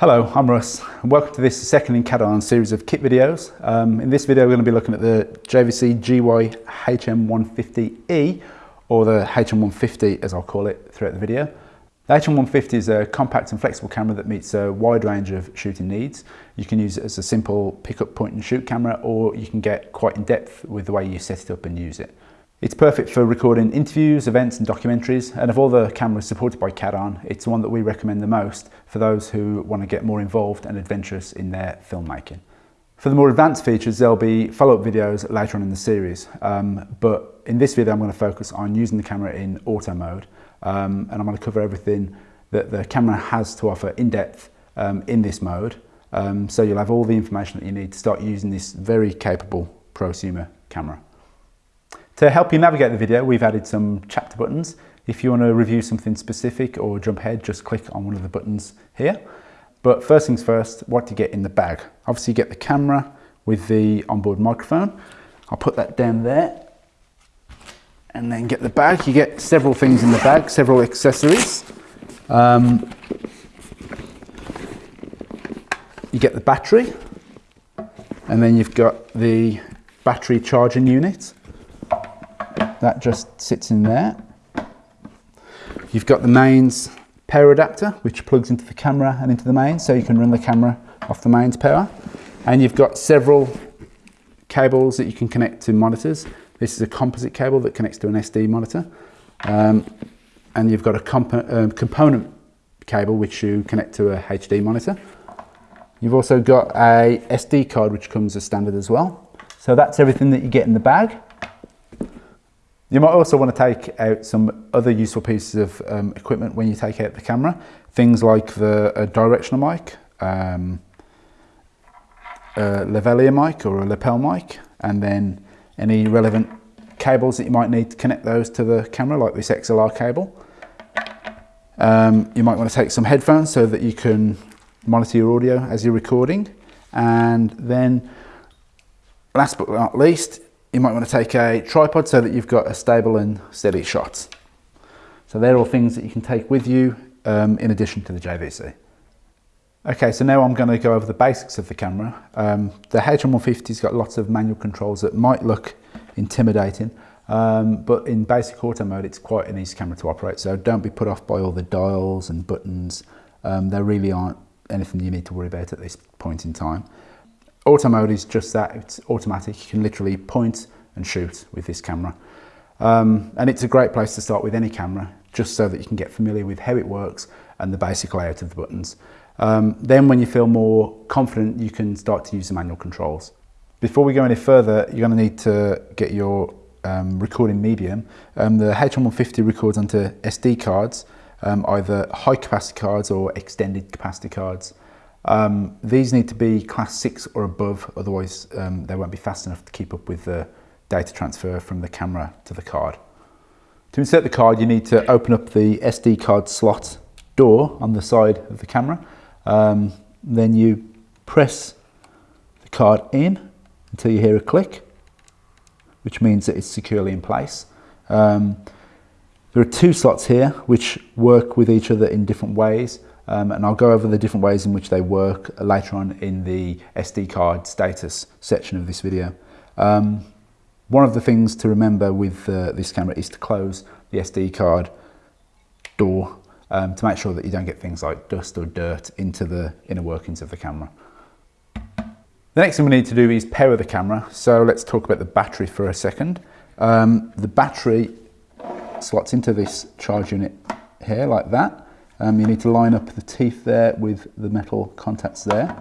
Hello, I'm Russ and welcome to this second in Cadarn series of kit videos. Um, in this video we're going to be looking at the JVC GY HM150E or the HM150 as I'll call it throughout the video. The HM150 is a compact and flexible camera that meets a wide range of shooting needs. You can use it as a simple pick up point and shoot camera or you can get quite in depth with the way you set it up and use it. It's perfect for recording interviews, events and documentaries and of all the cameras supported by Cadarn, it's the one that we recommend the most for those who want to get more involved and adventurous in their filmmaking. For the more advanced features there'll be follow-up videos later on in the series um, but in this video I'm going to focus on using the camera in auto mode um, and I'm going to cover everything that the camera has to offer in depth um, in this mode um, so you'll have all the information that you need to start using this very capable prosumer camera. To help you navigate the video, we've added some chapter buttons. If you want to review something specific or jump ahead, just click on one of the buttons here. But first things first, what do you get in the bag? Obviously you get the camera with the onboard microphone. I'll put that down there and then get the bag. You get several things in the bag, several accessories. Um, you get the battery and then you've got the battery charging unit that just sits in there. You've got the mains power adapter, which plugs into the camera and into the mains, so you can run the camera off the mains power. And you've got several cables that you can connect to monitors. This is a composite cable that connects to an SD monitor. Um, and you've got a comp uh, component cable which you connect to a HD monitor. You've also got a SD card which comes as standard as well. So that's everything that you get in the bag. You might also want to take out some other useful pieces of um, equipment when you take out the camera. Things like the directional mic, um, a lavalier mic or a lapel mic, and then any relevant cables that you might need to connect those to the camera, like this XLR cable. Um, you might want to take some headphones so that you can monitor your audio as you're recording. And then last but not least, you might want to take a tripod so that you've got a stable and steady shot. So they're all things that you can take with you um, in addition to the JVC. Okay, so now I'm going to go over the basics of the camera. Um, the HM150's got lots of manual controls that might look intimidating, um, but in basic auto mode it's quite an easy camera to operate, so don't be put off by all the dials and buttons. Um, there really aren't anything you need to worry about at this point in time. Auto mode is just that, it's automatic. You can literally point and shoot with this camera. Um, and it's a great place to start with any camera, just so that you can get familiar with how it works and the basic layout of the buttons. Um, then when you feel more confident, you can start to use the manual controls. Before we go any further, you're going to need to get your um, recording medium. Um, the H150 records onto SD cards, um, either high capacity cards or extended capacity cards. Um, these need to be class 6 or above, otherwise um, they won't be fast enough to keep up with the data transfer from the camera to the card. To insert the card you need to open up the SD card slot door on the side of the camera. Um, then you press the card in until you hear a click, which means that it's securely in place. Um, there are two slots here which work with each other in different ways. Um, and I'll go over the different ways in which they work later on in the SD card status section of this video. Um, one of the things to remember with uh, this camera is to close the SD card door um, to make sure that you don't get things like dust or dirt into the inner workings of the camera. The next thing we need to do is power the camera. So let's talk about the battery for a second. Um, the battery slots into this charge unit here like that. Um, you need to line up the teeth there with the metal contacts there.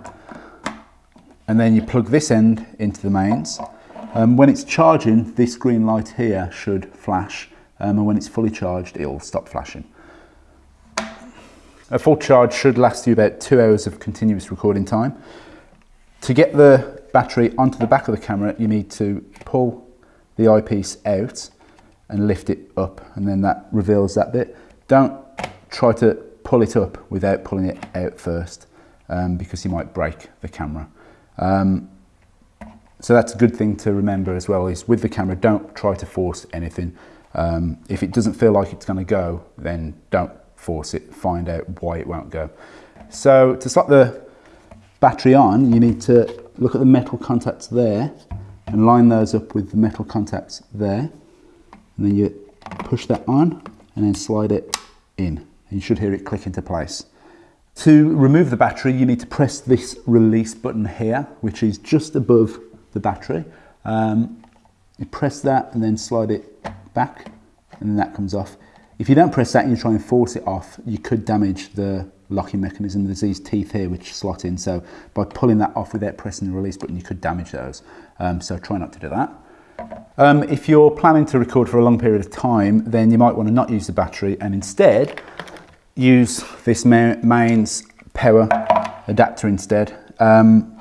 And then you plug this end into the mains. Um, when it's charging, this green light here should flash. Um, and when it's fully charged, it'll stop flashing. A full charge should last you about two hours of continuous recording time. To get the battery onto the back of the camera, you need to pull the eyepiece out and lift it up, and then that reveals that bit. Don't try to pull it up without pulling it out first um, because you might break the camera. Um, so that's a good thing to remember as well is with the camera don't try to force anything Um, if it doesn't feel like it's going to go, then don't force it, find out why it won't go. So to slot the battery on, you need to look at the metal contacts there and line those up with the metal contacts there. And then you push that on and then slide it in. You should hear it click into place. To remove the battery, you need to press this release button here, which is just above the battery. Um, you press that and then slide it back and then that comes off. If you don't press that and you try and force it off, you could damage the locking mechanism. There's these teeth here which slot in, so by pulling that off without pressing the release button, you could damage those. Um, so try not to do that. Um, if you're planning to record for a long period of time, then you might want to not use the battery and instead use this mains power adapter instead. Um,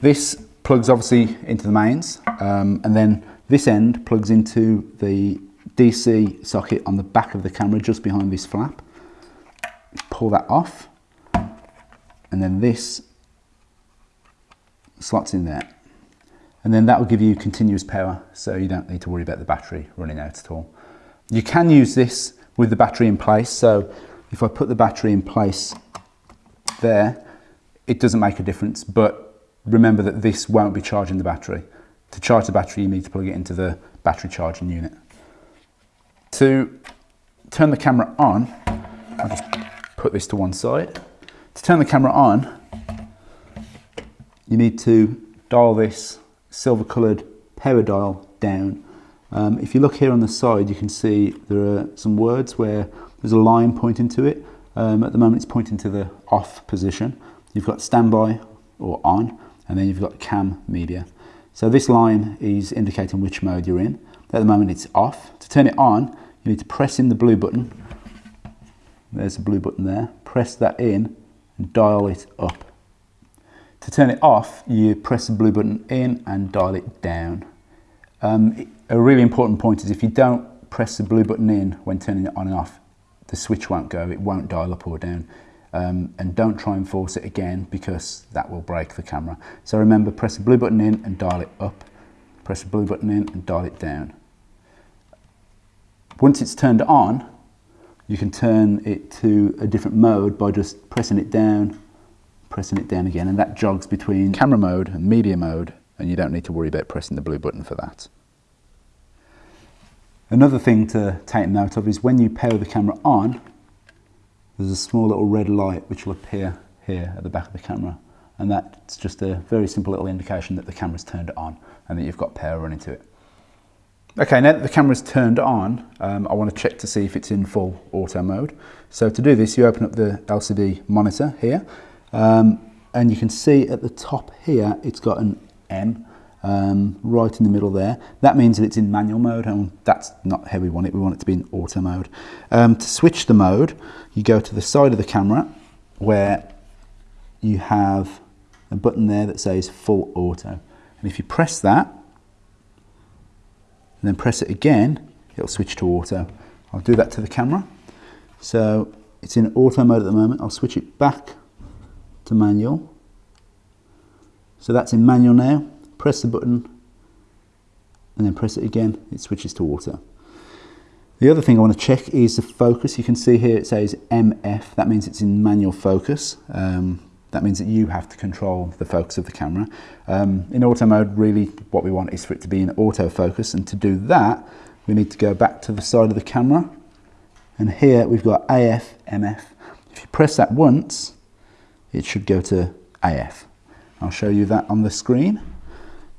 this plugs obviously into the mains um, and then this end plugs into the DC socket on the back of the camera just behind this flap. Pull that off and then this slots in there. And then that will give you continuous power so you don't need to worry about the battery running out at all. You can use this with the battery in place. So if I put the battery in place there, it doesn't make a difference, but remember that this won't be charging the battery. To charge the battery, you need to plug it into the battery charging unit. To turn the camera on, I'll just put this to one side. To turn the camera on, you need to dial this silver coloured power dial down. Um, if you look here on the side, you can see there are some words where there's a line pointing to it. Um, at the moment, it's pointing to the off position. You've got standby or on, and then you've got cam media. So this line is indicating which mode you're in. At the moment, it's off. To turn it on, you need to press in the blue button. There's the blue button there. Press that in and dial it up. To turn it off, you press the blue button in and dial it down. Um, a really important point is if you don't press the blue button in when turning it on and off, the switch won't go, it won't dial up or down. Um, and don't try and force it again because that will break the camera. So remember, press the blue button in and dial it up. Press the blue button in and dial it down. Once it's turned on, you can turn it to a different mode by just pressing it down pressing it down again and that jogs between camera mode and media mode and you don't need to worry about pressing the blue button for that. Another thing to take note of is when you power the camera on, there's a small little red light which will appear here at the back of the camera and that's just a very simple little indication that the camera's turned on and that you've got power running to it. Okay, now that the camera's turned on, um, I want to check to see if it's in full auto mode. So to do this, you open up the LCD monitor here um, and you can see at the top here, it's got an M um, right in the middle there. That means that it's in manual mode and that's not how we want it. We want it to be in auto mode. Um, to switch the mode, you go to the side of the camera where you have a button there that says full auto. And if you press that, and then press it again, it'll switch to auto. I'll do that to the camera. So it's in auto mode at the moment. I'll switch it back to manual. So that's in manual now. Press the button and then press it again. It switches to auto. The other thing I want to check is the focus. You can see here it says MF. That means it's in manual focus. Um, that means that you have to control the focus of the camera. Um, in auto mode, really what we want is for it to be in autofocus. And to do that, we need to go back to the side of the camera. And here we've got AF, MF. If you press that once, it should go to AF. I'll show you that on the screen.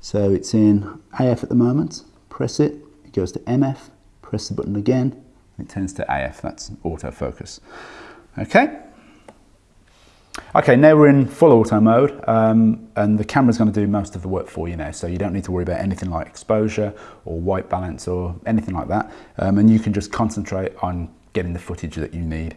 So it's in AF at the moment, press it, it goes to MF, press the button again, it turns to AF, that's autofocus. Okay. Okay, now we're in full auto mode um, and the camera's going to do most of the work for you now, so you don't need to worry about anything like exposure or white balance or anything like that, um, and you can just concentrate on getting the footage that you need.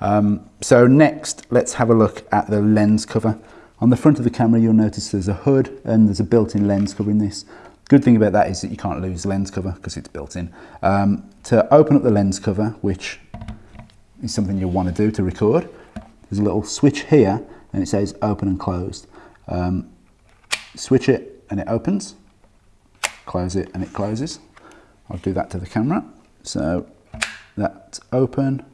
Um, so next, let's have a look at the lens cover. On the front of the camera, you'll notice there's a hood and there's a built-in lens covering this. Good thing about that is that you can't lose lens cover because it's built in. Um, to open up the lens cover, which is something you'll want to do to record, there's a little switch here and it says open and closed. Um, switch it and it opens, close it and it closes. I'll do that to the camera. So that's open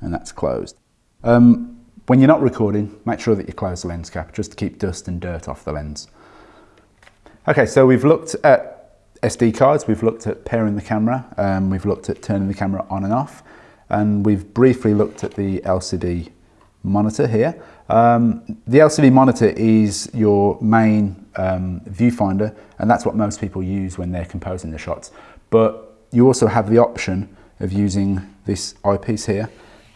and that's closed. Um, when you're not recording, make sure that you close the lens cap just to keep dust and dirt off the lens. Okay, so we've looked at SD cards, we've looked at pairing the camera, um, we've looked at turning the camera on and off, and we've briefly looked at the LCD monitor here. Um, the LCD monitor is your main um, viewfinder, and that's what most people use when they're composing the shots. But you also have the option of using this eyepiece here.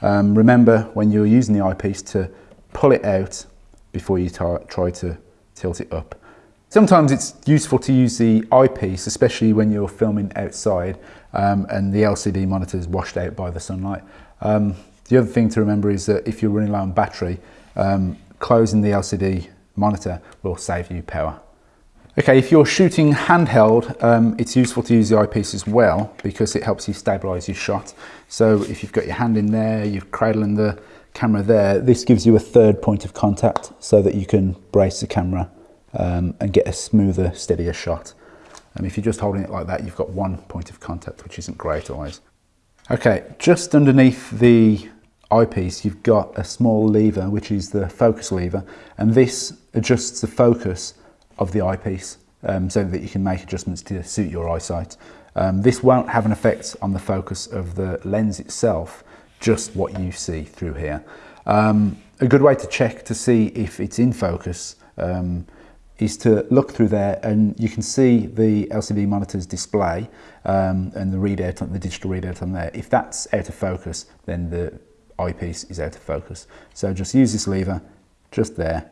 Um, remember when you're using the eyepiece to pull it out before you try to tilt it up. Sometimes it's useful to use the eyepiece, especially when you're filming outside um, and the LCD monitor is washed out by the sunlight. Um, the other thing to remember is that if you're running low on battery, um, closing the LCD monitor will save you power. Okay, if you're shooting handheld, um, it's useful to use the eyepiece as well because it helps you stabilize your shot. So if you've got your hand in there, you're cradling the camera there, this gives you a third point of contact so that you can brace the camera um, and get a smoother, steadier shot. And if you're just holding it like that, you've got one point of contact, which isn't great always. Okay, just underneath the eyepiece, you've got a small lever, which is the focus lever, and this adjusts the focus of the eyepiece um, so that you can make adjustments to suit your eyesight. Um, this won't have an effect on the focus of the lens itself, just what you see through here. Um, a good way to check to see if it's in focus um, is to look through there and you can see the LCD monitor's display um, and the readout, the digital readout on there. If that's out of focus, then the eyepiece is out of focus. So just use this lever just there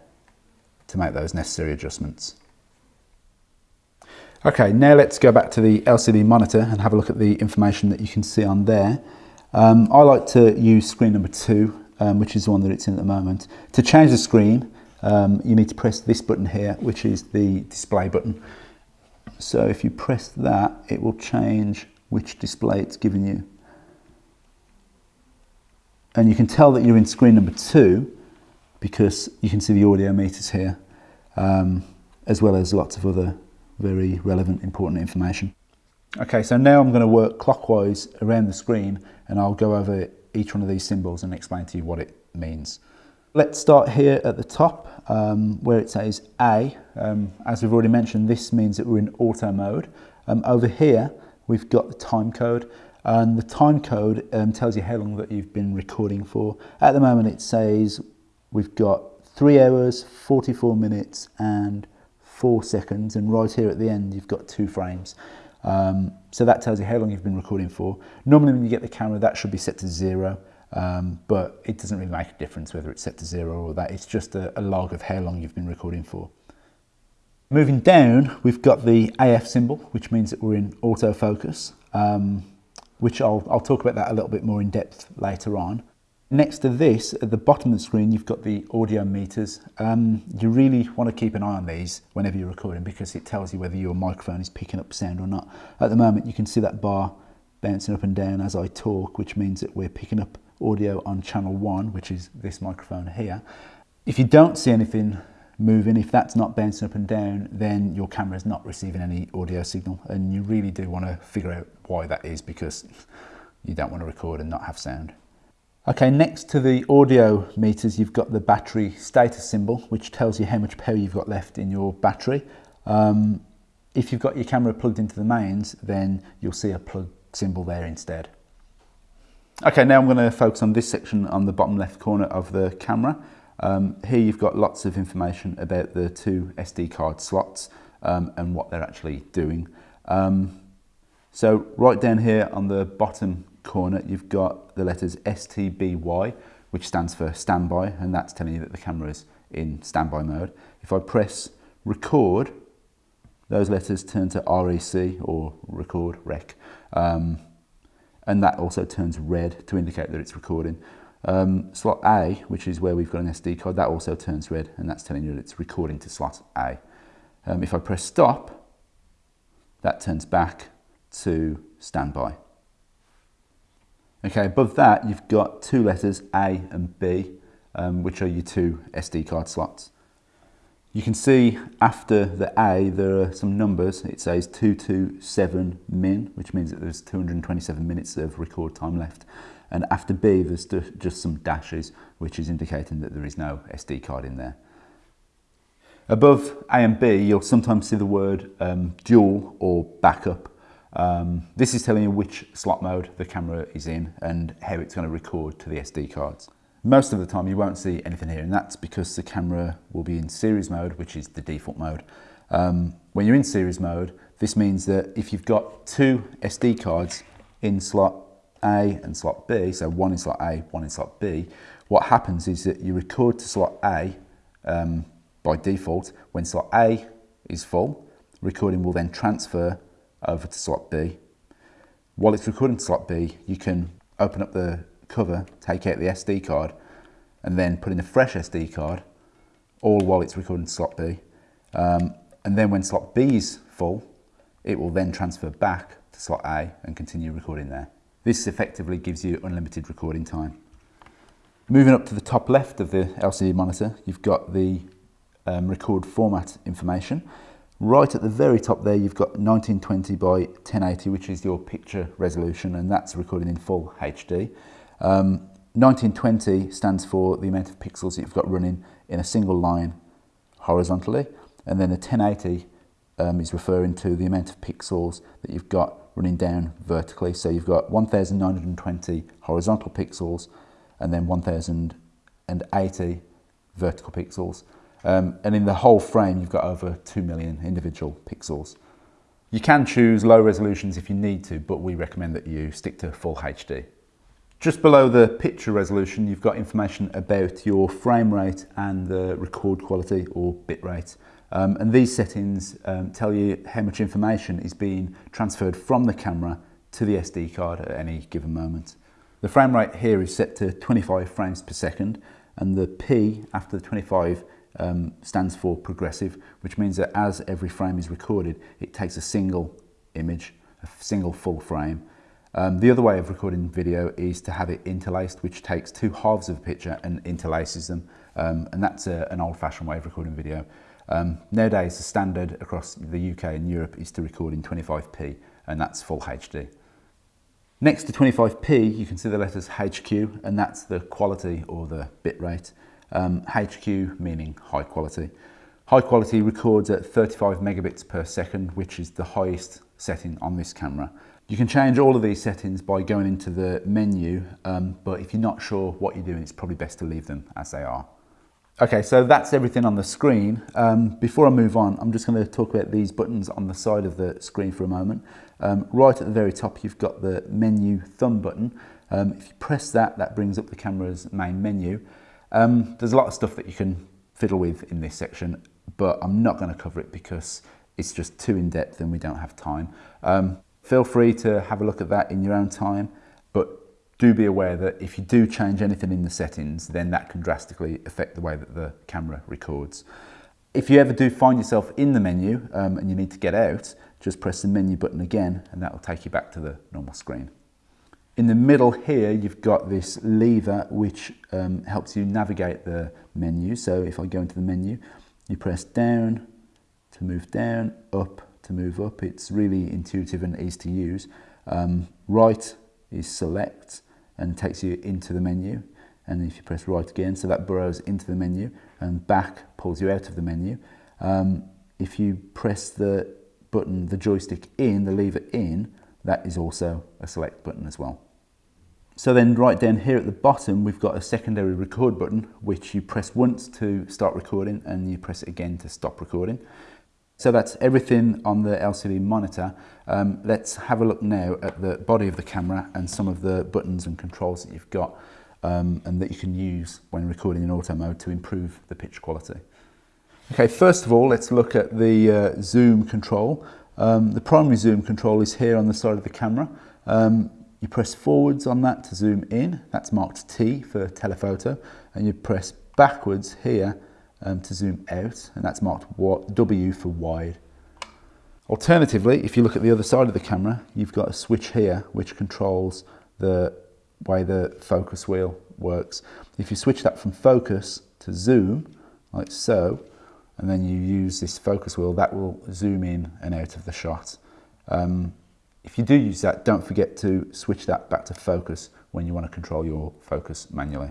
to make those necessary adjustments. Okay, now let's go back to the LCD monitor and have a look at the information that you can see on there. Um, I like to use screen number two, um, which is the one that it's in at the moment. To change the screen, um, you need to press this button here, which is the display button. So if you press that, it will change which display it's giving you. And you can tell that you're in screen number two because you can see the audio meters here, um, as well as lots of other very relevant, important information. Okay, so now I'm going to work clockwise around the screen and I'll go over each one of these symbols and explain to you what it means. Let's start here at the top um, where it says A. Um, as we've already mentioned, this means that we're in auto mode. Um, over here, we've got the time code and the time code um, tells you how long that you've been recording for. At the moment, it says we've got three hours, 44 minutes and four seconds. And right here at the end, you've got two frames. Um, so that tells you how long you've been recording for. Normally when you get the camera, that should be set to zero. Um, but it doesn't really make a difference whether it's set to zero or that. It's just a, a log of how long you've been recording for. Moving down, we've got the AF symbol, which means that we're in autofocus, um, which I'll, I'll talk about that a little bit more in depth later on. Next to this, at the bottom of the screen, you've got the audio meters. Um, you really want to keep an eye on these whenever you're recording because it tells you whether your microphone is picking up sound or not. At the moment, you can see that bar bouncing up and down as I talk, which means that we're picking up audio on channel one, which is this microphone here. If you don't see anything moving, if that's not bouncing up and down, then your camera is not receiving any audio signal. And you really do want to figure out why that is because you don't want to record and not have sound. Okay, next to the audio meters, you've got the battery status symbol, which tells you how much power you've got left in your battery. Um, if you've got your camera plugged into the mains, then you'll see a plug symbol there instead. Okay, now I'm going to focus on this section on the bottom left corner of the camera. Um, here you've got lots of information about the two SD card slots um, and what they're actually doing. Um, so right down here on the bottom corner, you've got the letters STBY, which stands for standby, and that's telling you that the camera is in standby mode. If I press record, those letters turn to REC or record, rec, um, and that also turns red to indicate that it's recording. Um, slot A, which is where we've got an SD card, that also turns red, and that's telling you that it's recording to slot A. Um, if I press stop, that turns back to standby. Okay, above that you've got two letters A and B, um, which are your two SD card slots. You can see after the A there are some numbers. It says 227 min, which means that there's 227 minutes of record time left. And after B there's just some dashes, which is indicating that there is no SD card in there. Above A and B, you'll sometimes see the word um, dual or backup. Um, this is telling you which slot mode the camera is in and how it's going to record to the SD cards. Most of the time you won't see anything here and that's because the camera will be in series mode, which is the default mode. Um, when you're in series mode, this means that if you've got two SD cards in slot A and slot B, so one in slot A, one in slot B, what happens is that you record to slot A um, by default. When slot A is full, recording will then transfer over to slot B. While it's recording to slot B, you can open up the cover, take out the SD card, and then put in a fresh SD card, all while it's recording to slot B. Um, and then when slot B is full, it will then transfer back to slot A and continue recording there. This effectively gives you unlimited recording time. Moving up to the top left of the LCD monitor, you've got the um, record format information. Right at the very top there, you've got 1920 by 1080, which is your picture resolution, and that's recording in full HD. Um, 1920 stands for the amount of pixels you've got running in a single line horizontally, and then the 1080 um, is referring to the amount of pixels that you've got running down vertically. So you've got 1920 horizontal pixels and then 1080 vertical pixels. Um, and in the whole frame, you've got over 2 million individual pixels. You can choose low resolutions if you need to, but we recommend that you stick to full HD. Just below the picture resolution, you've got information about your frame rate and the record quality or bit rate. Um, and these settings um, tell you how much information is being transferred from the camera to the SD card at any given moment. The frame rate here is set to 25 frames per second and the P after the 25 um, stands for progressive, which means that as every frame is recorded, it takes a single image, a single full frame. Um, the other way of recording video is to have it interlaced, which takes two halves of a picture and interlaces them. Um, and that's a, an old-fashioned way of recording video. Um, nowadays, the standard across the UK and Europe is to record in 25p, and that's full HD. Next to 25p, you can see the letters HQ, and that's the quality or the bit rate. Um, HQ meaning high quality. High quality records at 35 megabits per second, which is the highest setting on this camera. You can change all of these settings by going into the menu, um, but if you're not sure what you're doing, it's probably best to leave them as they are. Okay, so that's everything on the screen. Um, before I move on, I'm just going to talk about these buttons on the side of the screen for a moment. Um, right at the very top, you've got the menu thumb button. Um, if you press that, that brings up the camera's main menu. Um, there's a lot of stuff that you can fiddle with in this section, but I'm not going to cover it because it's just too in-depth and we don't have time. Um, feel free to have a look at that in your own time, but do be aware that if you do change anything in the settings, then that can drastically affect the way that the camera records. If you ever do find yourself in the menu um, and you need to get out, just press the menu button again and that will take you back to the normal screen. In the middle here, you've got this lever which um, helps you navigate the menu. So if I go into the menu, you press down to move down, up to move up. It's really intuitive and easy to use. Um, right is select and takes you into the menu. And if you press right again, so that burrows into the menu and back pulls you out of the menu. Um, if you press the button, the joystick in, the lever in, that is also a select button as well. So then right down here at the bottom, we've got a secondary record button, which you press once to start recording and you press it again to stop recording. So that's everything on the LCD monitor. Um, let's have a look now at the body of the camera and some of the buttons and controls that you've got um, and that you can use when recording in auto mode to improve the picture quality. Okay, first of all, let's look at the uh, zoom control. Um, the primary zoom control is here on the side of the camera. Um, you press forwards on that to zoom in, that's marked T for telephoto, and you press backwards here um, to zoom out, and that's marked W for wide. Alternatively, if you look at the other side of the camera, you've got a switch here which controls the way the focus wheel works. If you switch that from focus to zoom, like so, and then you use this focus wheel, that will zoom in and out of the shot. Um, if you do use that, don't forget to switch that back to focus when you want to control your focus manually.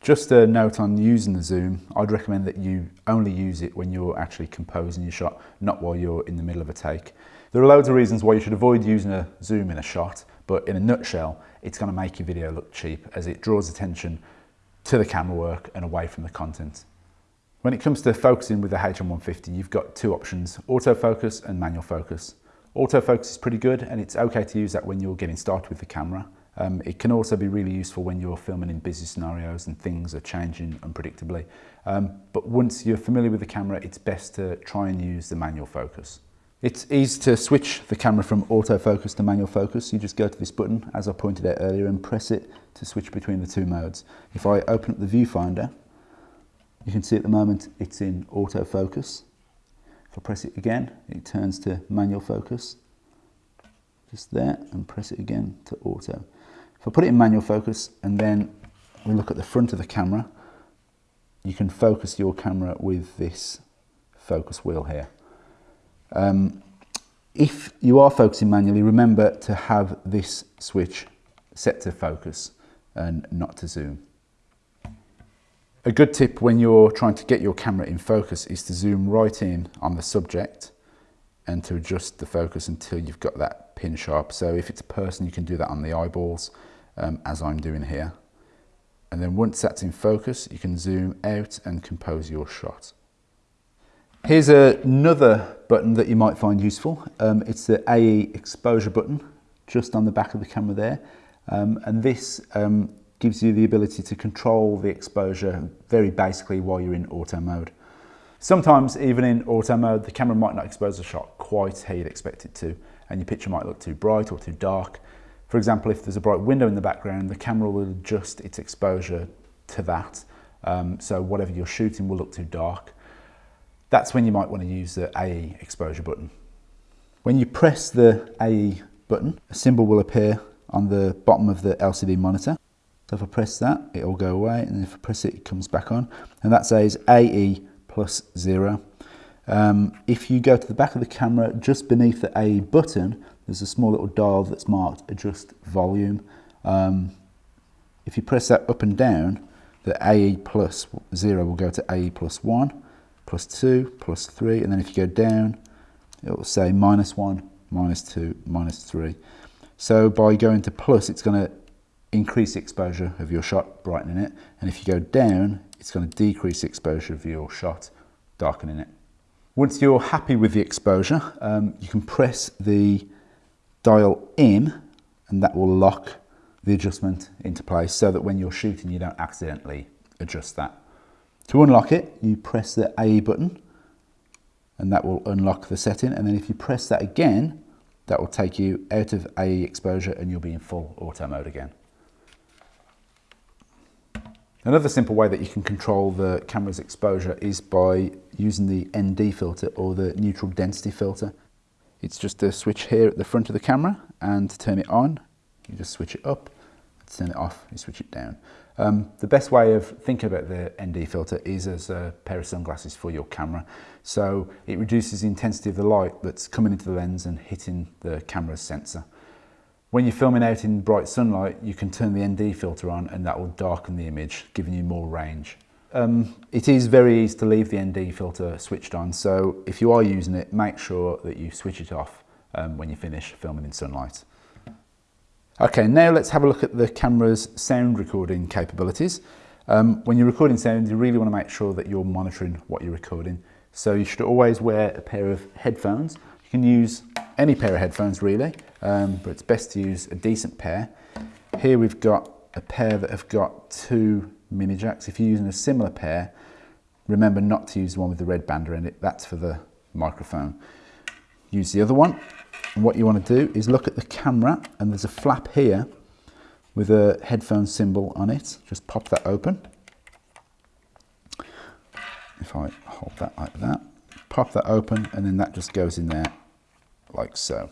Just a note on using the zoom, I'd recommend that you only use it when you're actually composing your shot, not while you're in the middle of a take. There are loads of reasons why you should avoid using a zoom in a shot, but in a nutshell, it's going to make your video look cheap as it draws attention to the camera work and away from the content. When it comes to focusing with the HM150, you've got two options, autofocus and manual focus. Autofocus is pretty good and it's okay to use that when you're getting started with the camera. Um, it can also be really useful when you're filming in busy scenarios and things are changing unpredictably. Um, but once you're familiar with the camera, it's best to try and use the manual focus. It's easy to switch the camera from autofocus to manual focus. You just go to this button, as I pointed out earlier, and press it to switch between the two modes. If I open up the viewfinder, you can see at the moment it's in autofocus. If I press it again, it turns to manual focus. Just there, and press it again to auto. If I put it in manual focus and then we look at the front of the camera, you can focus your camera with this focus wheel here. Um, if you are focusing manually, remember to have this switch set to focus and not to zoom. A good tip when you're trying to get your camera in focus is to zoom right in on the subject and to adjust the focus until you've got that pin sharp. So if it's a person, you can do that on the eyeballs um, as I'm doing here. And then once that's in focus, you can zoom out and compose your shot. Here's another button that you might find useful. Um, it's the AE exposure button just on the back of the camera there. Um, and this um, gives you the ability to control the exposure very basically while you're in auto mode. Sometimes even in auto mode, the camera might not expose the shot quite how you'd expect it to, and your picture might look too bright or too dark. For example, if there's a bright window in the background, the camera will adjust its exposure to that. Um, so whatever you're shooting will look too dark. That's when you might want to use the AE exposure button. When you press the AE button, a symbol will appear on the bottom of the LCD monitor. So if I press that, it will go away, and if I press it, it comes back on. And that says AE plus zero. Um, if you go to the back of the camera, just beneath the AE button, there's a small little dial that's marked adjust volume. Um, if you press that up and down, the AE plus 0 will go to AE plus 1, plus 2, plus 3, and then if you go down, it will say minus 1, minus 2, minus 3. So by going to plus, it's going to increase exposure of your shot, brightening it, and if you go down, it's going to decrease exposure of your shot, darkening it. Once you're happy with the exposure, um, you can press the dial in and that will lock the adjustment into place so that when you're shooting you don't accidentally adjust that. To unlock it you press the A button and that will unlock the setting and then if you press that again that will take you out of A exposure and you'll be in full auto mode again. Another simple way that you can control the camera's exposure is by using the ND filter or the neutral density filter. It's just a switch here at the front of the camera and to turn it on, you just switch it up. To turn it off, you switch it down. Um, the best way of thinking about the ND filter is as a pair of sunglasses for your camera. So it reduces the intensity of the light that's coming into the lens and hitting the camera's sensor. When you're filming out in bright sunlight, you can turn the ND filter on and that will darken the image, giving you more range. Um, it is very easy to leave the ND filter switched on, so if you are using it, make sure that you switch it off um, when you finish filming in sunlight. Okay, now let's have a look at the camera's sound recording capabilities. Um, when you're recording sound, you really want to make sure that you're monitoring what you're recording. So you should always wear a pair of headphones. You can use any pair of headphones really, um, but it's best to use a decent pair. Here we've got a pair that have got two mini jacks. If you're using a similar pair, remember not to use the one with the red band around it. That's for the microphone. Use the other one. And what you want to do is look at the camera and there's a flap here with a headphone symbol on it. Just pop that open. If I hold that like that, pop that open and then that just goes in there like so.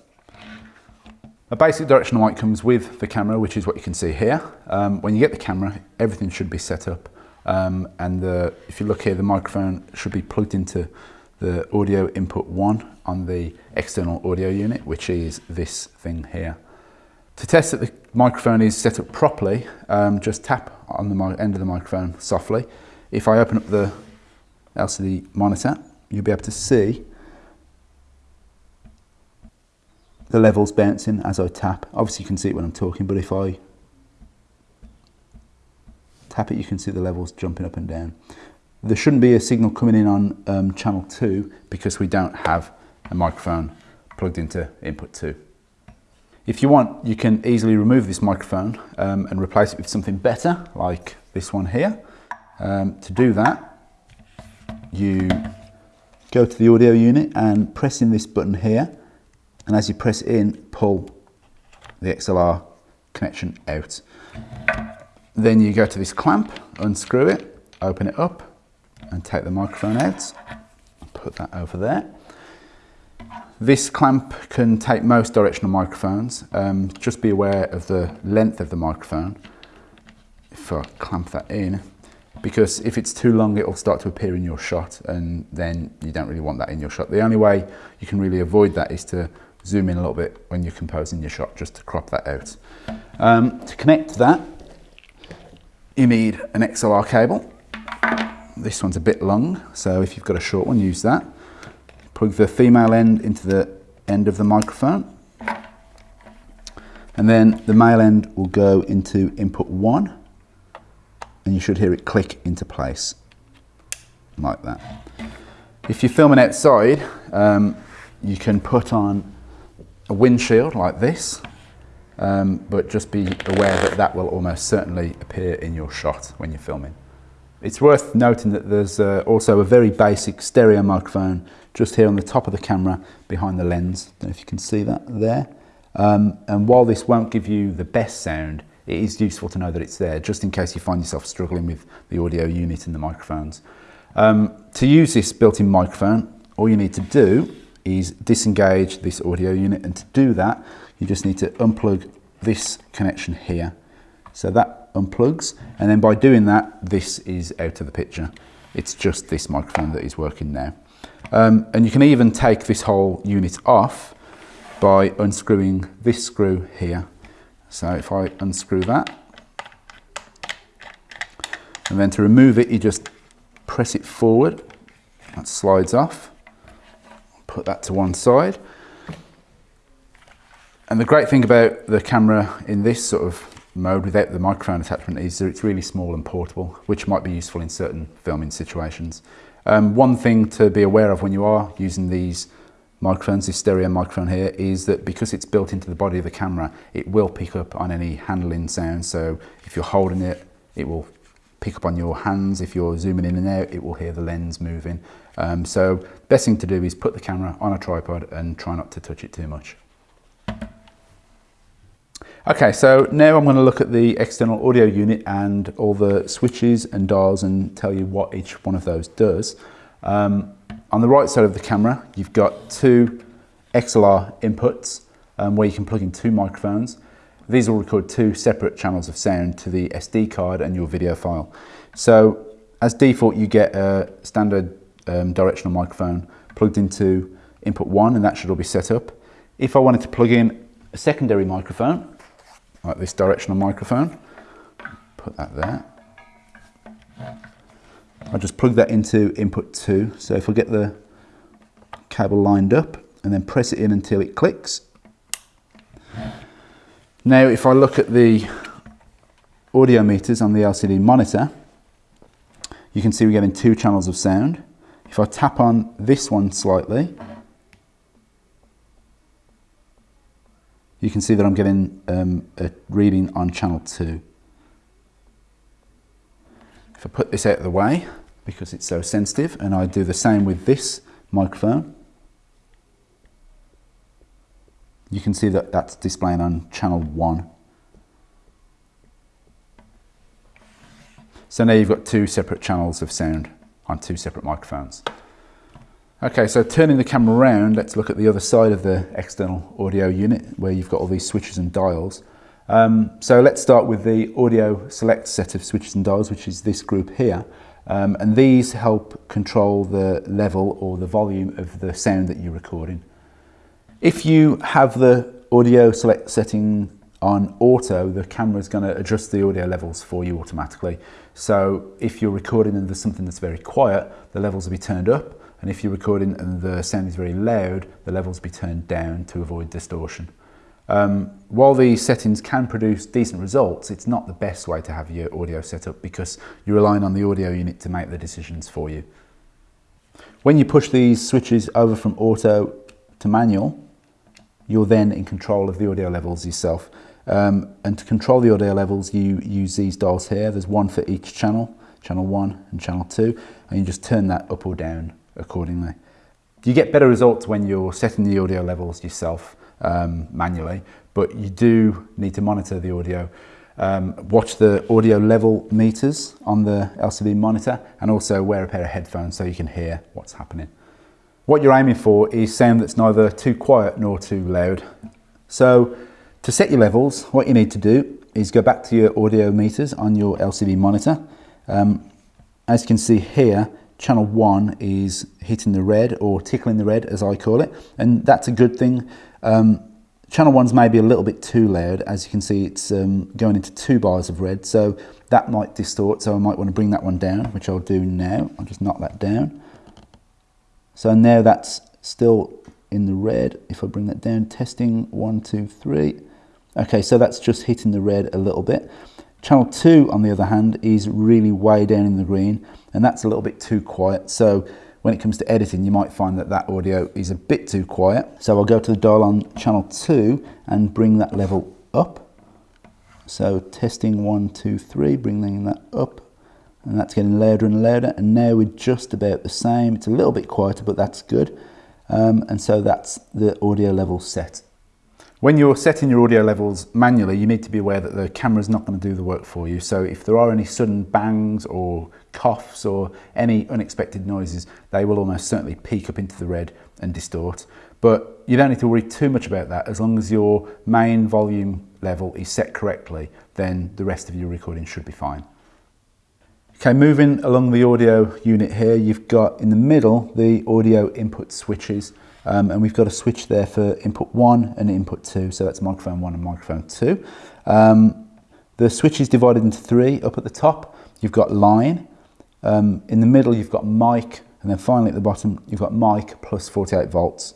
A basic directional light comes with the camera, which is what you can see here. Um, when you get the camera, everything should be set up Um, and the, if you look here, the microphone should be plugged into the audio input one on the external audio unit, which is this thing here. To test that the microphone is set up properly, um, just tap on the end of the microphone softly. If I open up the LCD monitor, you'll be able to see the levels bouncing as I tap. Obviously you can see it when I'm talking, but if I tap it, you can see the levels jumping up and down. There shouldn't be a signal coming in on um, channel 2 because we don't have a microphone plugged into input 2. If you want, you can easily remove this microphone um, and replace it with something better, like this one here. Um, to do that, you go to the audio unit and press in this button here. And as you press in, pull the XLR connection out. Then you go to this clamp, unscrew it, open it up and take the microphone out. Put that over there. This clamp can take most directional microphones. Um, just be aware of the length of the microphone. If I clamp that in, because if it's too long, it will start to appear in your shot and then you don't really want that in your shot. The only way you can really avoid that is to zoom in a little bit when you're composing your shot, just to crop that out. Um, to connect to that, you need an XLR cable. This one's a bit long, so if you've got a short one, use that. Plug the female end into the end of the microphone. And then the male end will go into input one, and you should hear it click into place, like that. If you're filming outside, um, you can put on a windshield like this, um, but just be aware that that will almost certainly appear in your shot when you're filming. It's worth noting that there's uh, also a very basic stereo microphone just here on the top of the camera behind the lens. Don't know if you can see that there. Um, and while this won't give you the best sound, it is useful to know that it's there just in case you find yourself struggling with the audio unit and the microphones. Um, to use this built-in microphone, all you need to do is disengage this audio unit and to do that you just need to unplug this connection here. So that unplugs, and then by doing that, this is out of the picture. It's just this microphone that is working now. Um, and you can even take this whole unit off by unscrewing this screw here. So if I unscrew that, and then to remove it, you just press it forward, that slides off. Put that to one side. And the great thing about the camera in this sort of mode without the microphone attachment is that it's really small and portable, which might be useful in certain filming situations. Um, one thing to be aware of when you are using these microphones, this stereo microphone here, is that because it's built into the body of the camera, it will pick up on any handling sound. So if you're holding it, it will pick up on your hands. If you're zooming in and out, it will hear the lens moving. Um, so best thing to do is put the camera on a tripod and try not to touch it too much. Okay, so now I'm going to look at the external audio unit and all the switches and dials and tell you what each one of those does. Um, on the right side of the camera, you've got two XLR inputs um, where you can plug in two microphones. These will record two separate channels of sound to the SD card and your video file. So as default, you get a standard um, directional microphone plugged into input one and that should all be set up. If I wanted to plug in a secondary microphone, like this directional microphone. Put that there. I just plug that into input 2. So if I get the cable lined up and then press it in until it clicks. Now if I look at the audio meters on the LCD monitor, you can see we're getting two channels of sound. If I tap on this one slightly, you can see that I'm getting um, a reading on channel 2. If I put this out of the way, because it's so sensitive, and I do the same with this microphone, you can see that that's displaying on channel 1. So now you've got two separate channels of sound on two separate microphones. Okay, so turning the camera around, let's look at the other side of the external audio unit where you've got all these switches and dials. Um, so let's start with the audio select set of switches and dials, which is this group here. Um, and these help control the level or the volume of the sound that you're recording. If you have the audio select setting on auto, the camera is going to adjust the audio levels for you automatically. So if you're recording and there's something that's very quiet, the levels will be turned up. And if you're recording and the sound is very loud, the levels will be turned down to avoid distortion. Um, while these settings can produce decent results, it's not the best way to have your audio set up because you're relying on the audio unit to make the decisions for you. When you push these switches over from auto to manual, you're then in control of the audio levels yourself. Um, and to control the audio levels, you use these dials here. There's one for each channel, channel one and channel two, and you just turn that up or down accordingly. You get better results when you're setting the audio levels yourself um, manually, but you do need to monitor the audio. Um, watch the audio level meters on the LCD monitor and also wear a pair of headphones so you can hear what's happening. What you're aiming for is sound that's neither too quiet nor too loud. So to set your levels, what you need to do is go back to your audio meters on your LCD monitor. Um, as you can see here, channel 1 is hitting the red or tickling the red as I call it and that's a good thing. Um, channel 1's maybe a little bit too loud as you can see it's um, going into two bars of red so that might distort so I might want to bring that one down which I'll do now. I'll just knock that down. So now that's still in the red. If I bring that down, testing one, two, three. Okay, so that's just hitting the red a little bit. Channel 2, on the other hand, is really way down in the green, and that's a little bit too quiet. So when it comes to editing, you might find that that audio is a bit too quiet. So I'll go to the dial on channel 2 and bring that level up. So testing one, two, three, bringing that up. And that's getting louder and louder. And now we're just about the same. It's a little bit quieter, but that's good. Um, and so that's the audio level set. When you're setting your audio levels manually, you need to be aware that the camera's not going to do the work for you. So if there are any sudden bangs or coughs or any unexpected noises, they will almost certainly peak up into the red and distort. But you don't need to worry too much about that. As long as your main volume level is set correctly, then the rest of your recording should be fine. Okay, moving along the audio unit here, you've got in the middle the audio input switches. Um, and we've got a switch there for input one and input two. So that's microphone one and microphone two. Um, the switch is divided into three. Up at the top, you've got line. Um, in the middle, you've got mic. And then finally at the bottom, you've got mic plus 48 volts.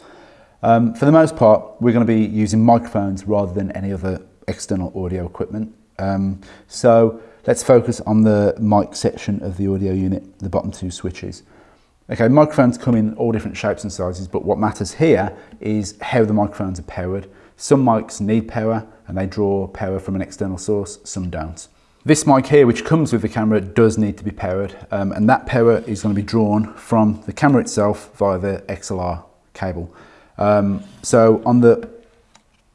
Um, for the most part, we're going to be using microphones rather than any other external audio equipment. Um, so Let's focus on the mic section of the audio unit, the bottom two switches. Okay, microphones come in all different shapes and sizes, but what matters here is how the microphones are powered. Some mics need power and they draw power from an external source, some don't. This mic here, which comes with the camera, does need to be powered, um, and that power is going to be drawn from the camera itself via the XLR cable. Um, so on the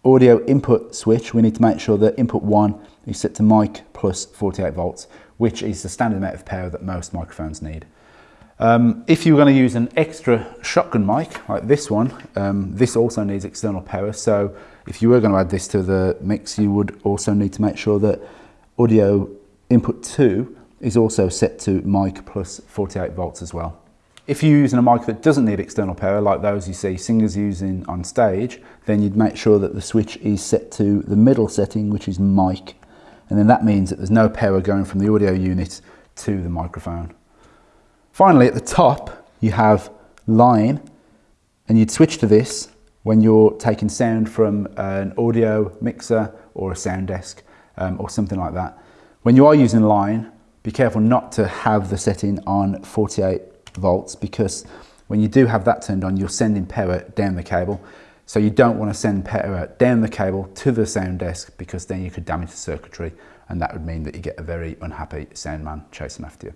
audio input switch, we need to make sure that input 1 you set to mic plus 48 volts, which is the standard amount of power that most microphones need. Um, if you're going to use an extra shotgun mic like this one, um, this also needs external power. So if you were going to add this to the mix, you would also need to make sure that audio input 2 is also set to mic plus 48 volts as well. If you're using a mic that doesn't need external power, like those you see singers using on stage, then you'd make sure that the switch is set to the middle setting, which is mic and then that means that there's no power going from the audio unit to the microphone. Finally, at the top, you have line, and you'd switch to this when you're taking sound from an audio mixer or a sound desk um, or something like that. When you are using line, be careful not to have the setting on 48 volts because when you do have that turned on, you're sending power down the cable. So you don't want to send power down the cable to the sound desk because then you could damage the circuitry and that would mean that you get a very unhappy sound man chasing after you.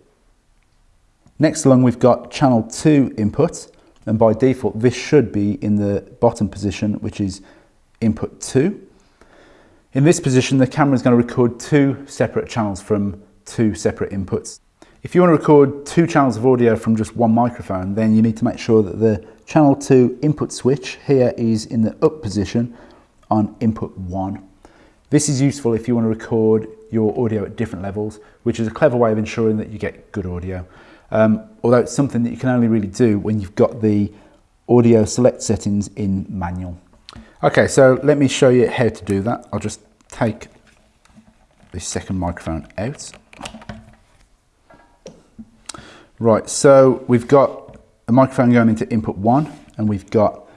Next along we've got channel 2 input and by default this should be in the bottom position which is input 2. In this position the camera is going to record two separate channels from two separate inputs. If you want to record two channels of audio from just one microphone then you need to make sure that the channel 2 input switch here is in the up position on input 1 This is useful if you want to record your audio at different levels, which is a clever way of ensuring that you get good audio. Um, although it's something that you can only really do when you've got the audio select settings in manual. Okay, so let me show you how to do that. I'll just take the second microphone out. Right, so we've got a microphone going into input one and we've got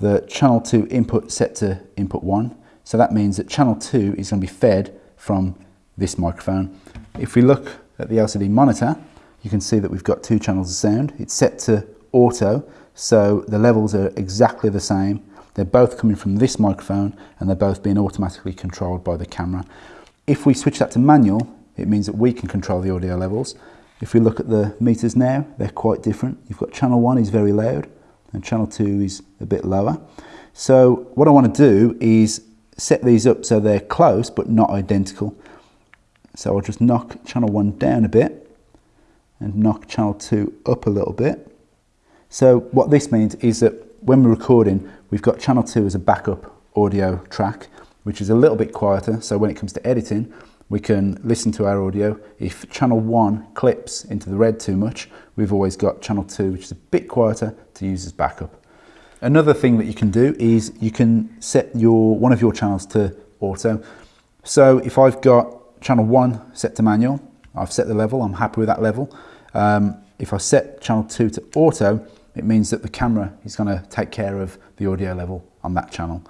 the channel 2 input set to input 1. So that means that channel 2 is going to be fed from this microphone. If we look at the LCD monitor, you can see that we've got two channels of sound. It's set to auto, so the levels are exactly the same. They're both coming from this microphone and they're both being automatically controlled by the camera. If we switch that to manual, it means that we can control the audio levels. If we look at the meters now, they're quite different. You've got channel 1 is very loud, and channel 2 is a bit lower. So what I want to do is set these up so they're close but not identical. So I'll just knock channel 1 down a bit and knock channel 2 up a little bit. So what this means is that when we're recording, we've got channel 2 as a backup audio track, which is a little bit quieter. So when it comes to editing, we can listen to our audio. If channel 1 clips into the red too much, we've always got channel 2, which is a bit quieter, to use as backup. Another thing that you can do is you can set your one of your channels to auto. So if I've got channel 1 set to manual, I've set the level, I'm happy with that level. Um, if I set channel 2 to auto, it means that the camera is going to take care of the audio level on that channel,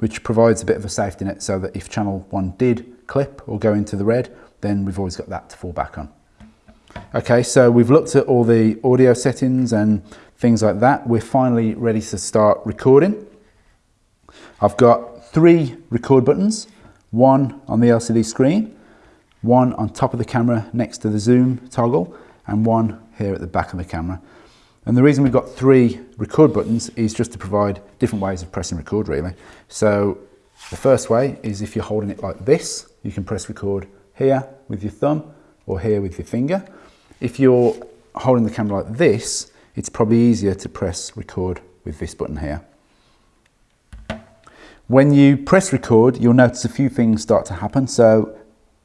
which provides a bit of a safety net so that if channel 1 did clip or go into the red, then we've always got that to fall back on. Okay, so we've looked at all the audio settings and things like that. We're finally ready to start recording. I've got three record buttons, one on the LCD screen, one on top of the camera next to the zoom toggle, and one here at the back of the camera. And the reason we've got three record buttons is just to provide different ways of pressing record really. So the first way is if you're holding it like this, you can press record here with your thumb or here with your finger. If you're holding the camera like this, it's probably easier to press record with this button here. When you press record, you'll notice a few things start to happen. So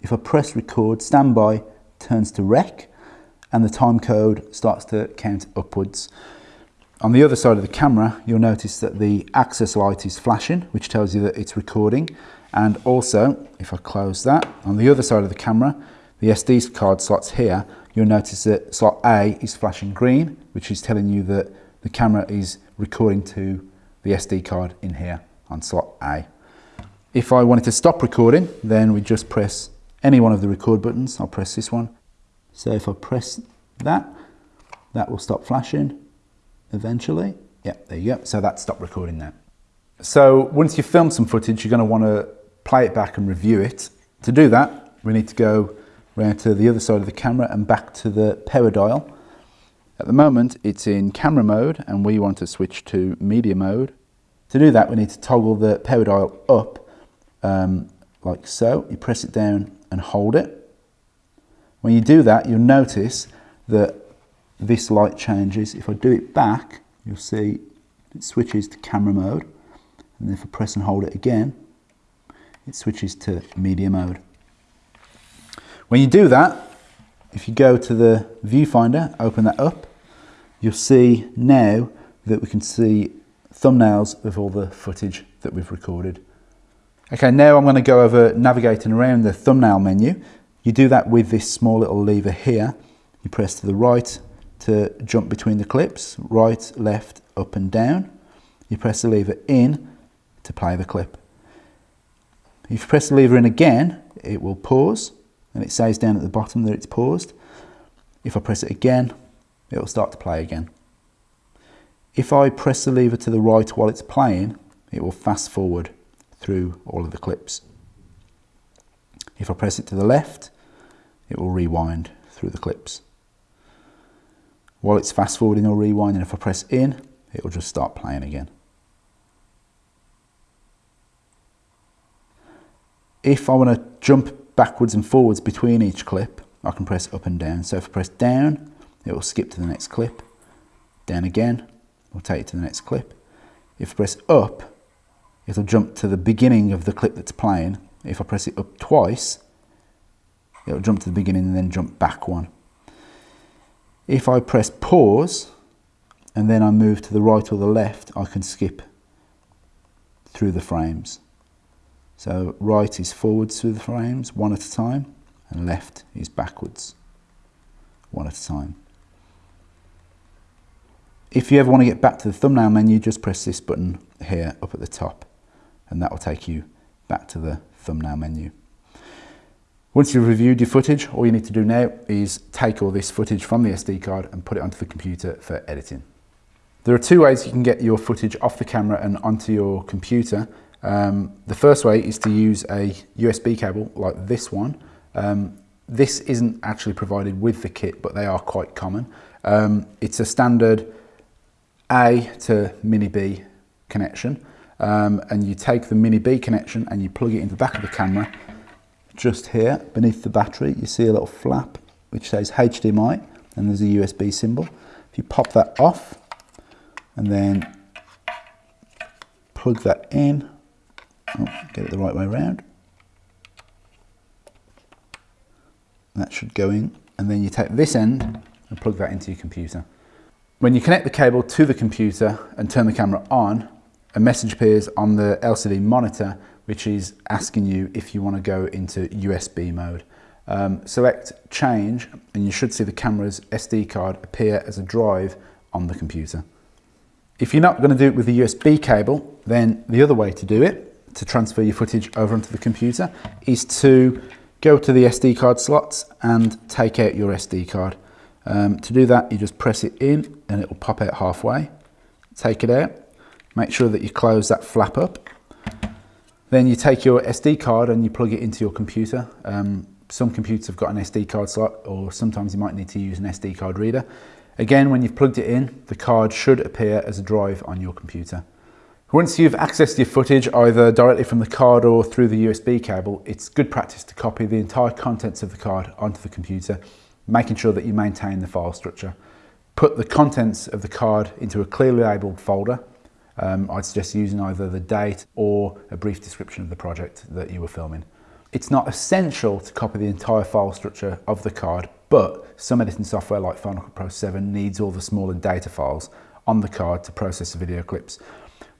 if I press record, standby turns to rec and the time code starts to count upwards. On the other side of the camera, you'll notice that the access light is flashing, which tells you that it's recording. And also, if I close that, on the other side of the camera, the SD card slots here, you'll notice that slot A is flashing green, which is telling you that the camera is recording to the SD card in here on slot A. If I wanted to stop recording, then we just press any one of the record buttons. I'll press this one. So if I press that, that will stop flashing eventually. Yeah, there you go. So that stopped recording now. So once you've filmed some footage, you're going to want to play it back and review it. To do that, we need to go round to the other side of the camera and back to the power dial. At the moment, it's in camera mode and we want to switch to media mode. To do that, we need to toggle the power dial up um, like so. You press it down and hold it. When you do that, you'll notice that this light changes. If I do it back, you'll see it switches to camera mode. And if I press and hold it again, it switches to media mode. When you do that, if you go to the viewfinder, open that up, you'll see now that we can see thumbnails of all the footage that we've recorded. Okay, now I'm going to go over navigating around the thumbnail menu. You do that with this small little lever here. You press to the right to jump between the clips, right, left, up and down. You press the lever in to play the clip. If you press the lever in again, it will pause and it says down at the bottom that it's paused. If I press it again, it will start to play again. If I press the lever to the right while it's playing, it will fast forward through all of the clips. If I press it to the left, it will rewind through the clips. While it's fast forwarding or rewinding, if I press in, it will just start playing again. If I want to jump backwards and forwards between each clip, I can press up and down. So if I press down, it will skip to the next clip. Down again, it will take it to the next clip. If I press up, it'll jump to the beginning of the clip that's playing if I press it up twice, it'll jump to the beginning and then jump back one. If I press pause and then I move to the right or the left, I can skip through the frames. So right is forwards through the frames, one at a time, and left is backwards, one at a time. If you ever want to get back to the thumbnail menu, just press this button here up at the top, and that will take you back to the thumbnail menu. Once you've reviewed your footage, all you need to do now is take all this footage from the SD card and put it onto the computer for editing. There are two ways you can get your footage off the camera and onto your computer. Um, the first way is to use a USB cable like this one. Um, this isn't actually provided with the kit, but they are quite common. Um, it's a standard A to mini B connection. Um, and you take the mini B connection and you plug it into the back of the camera just here beneath the battery you see a little flap which says HDMI and there's a USB symbol. If you pop that off and then plug that in, oh, get it the right way around, that should go in and then you take this end and plug that into your computer. When you connect the cable to the computer and turn the camera on, a message appears on the LCD monitor which is asking you if you want to go into USB mode. Um, select change and you should see the camera's SD card appear as a drive on the computer. If you're not going to do it with the USB cable, then the other way to do it, to transfer your footage over onto the computer, is to go to the SD card slots and take out your SD card. Um, to do that, you just press it in and it will pop out halfway. Take it out, make sure that you close that flap up then you take your SD card and you plug it into your computer. Um, some computers have got an SD card slot or sometimes you might need to use an SD card reader. Again, when you've plugged it in, the card should appear as a drive on your computer. Once you've accessed your footage either directly from the card or through the USB cable, it's good practice to copy the entire contents of the card onto the computer, making sure that you maintain the file structure. Put the contents of the card into a clearly labelled folder um, I'd suggest using either the date or a brief description of the project that you were filming. It's not essential to copy the entire file structure of the card, but some editing software like Final Cut Pro 7 needs all the smaller data files on the card to process the video clips.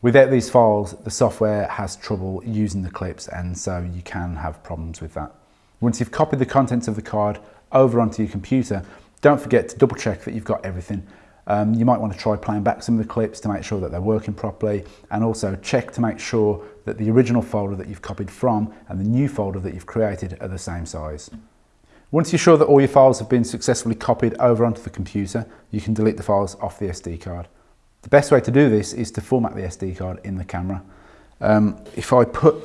Without these files, the software has trouble using the clips and so you can have problems with that. Once you've copied the contents of the card over onto your computer, don't forget to double check that you've got everything um, you might want to try playing back some of the clips to make sure that they're working properly and also check to make sure that the original folder that you've copied from and the new folder that you've created are the same size. Once you're sure that all your files have been successfully copied over onto the computer, you can delete the files off the SD card. The best way to do this is to format the SD card in the camera. Um, if I put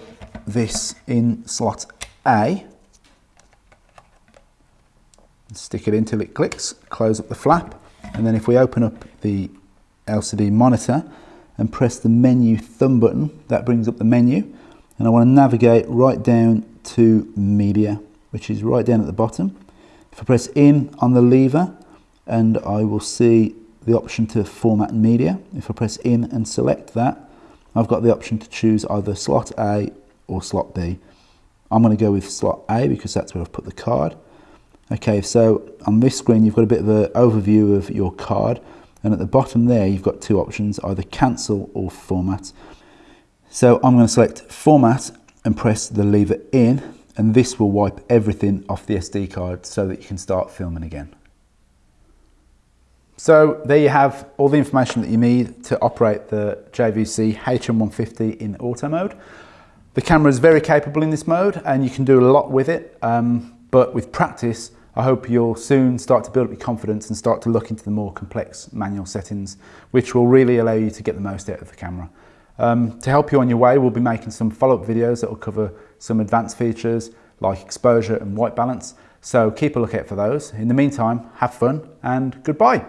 this in slot A, stick it until it clicks, close up the flap, and then if we open up the LCD monitor and press the menu thumb button, that brings up the menu. And I want to navigate right down to media, which is right down at the bottom. If I press in on the lever, and I will see the option to format media. If I press in and select that, I've got the option to choose either slot A or slot B. I'm going to go with slot A because that's where I've put the card. Okay, so on this screen you've got a bit of an overview of your card and at the bottom there you've got two options, either cancel or format. So I'm going to select format and press the lever in and this will wipe everything off the SD card so that you can start filming again. So there you have all the information that you need to operate the JVC HM150 in auto mode. The camera is very capable in this mode and you can do a lot with it. Um, but with practice, I hope you'll soon start to build up your confidence and start to look into the more complex manual settings, which will really allow you to get the most out of the camera. Um, to help you on your way, we'll be making some follow-up videos that will cover some advanced features like exposure and white balance. So keep a lookout for those. In the meantime, have fun and goodbye.